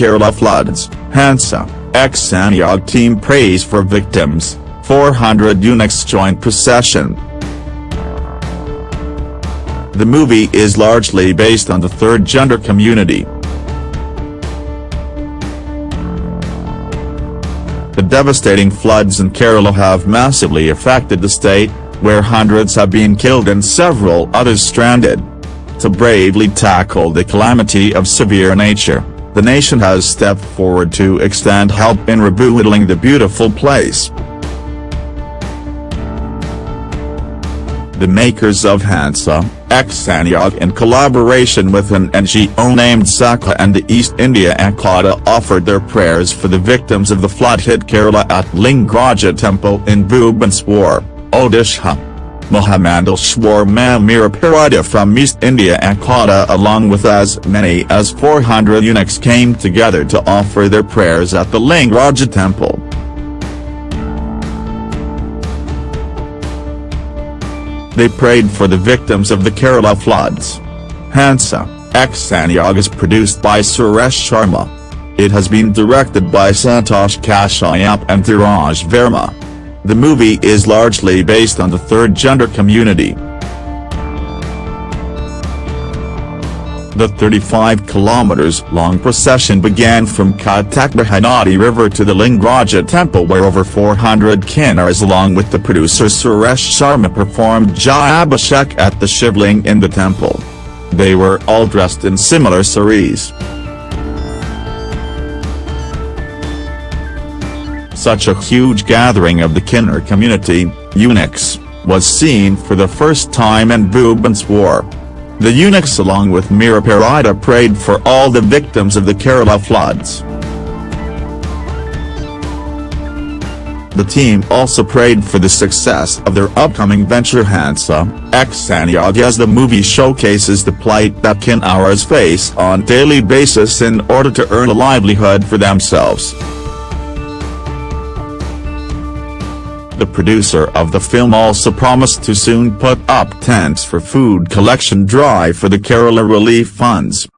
Kerala floods, Hansa, Ek Sanyog team prays for victims, 400 eunuchs join procession. The movie is largely based on the third gender community. The devastating floods in Kerala have massively affected the state, where hundreds have been killed and several others stranded. To bravely tackle the calamity of severe nature, the nation has stepped forward to extend help in rebuilding the beautiful place. The makers of Hansa, Ek Sanyog in collaboration with an NGO named Sakha and the East India Ekata offered their prayers for the victims of the flood-hit Kerala at Lingaraja Temple in Bhubaneswar, Odisha. Mahamandaleshwar Mamiraparada from East India Ekata along with as many as 400 eunuchs came together to offer their prayers at the Lingaraja Temple. They prayed for the victims of the Kerala floods. Hansa, Ek Sanyog is produced by Suresh Sharma. It has been directed by Santosh Kashyap and Dhiraj Verma. The movie is largely based on the third gender community. The 35 kilometers long procession began from Cuttack Mahanadi River to the Lingaraja temple where over 400 kinnaras along with the producer Suresh Sharma performed Jalabhishek at the Shivling in the temple. They were all dressed in similar saris. Such a huge gathering of the Kinnar community, eunuchs, was seen for the first time in Bhubaneswar. The eunuchs along with Meera Parida prayed for all the victims of the Kerala floods. The team also prayed for the success of their upcoming venture Hansa, Ek Sanyog as the movie showcases the plight that Kinnaras face on daily basis in order to earn a livelihood for themselves. The producer of the film also promised to soon put up tents for food collection drive for the Kerala Relief Funds.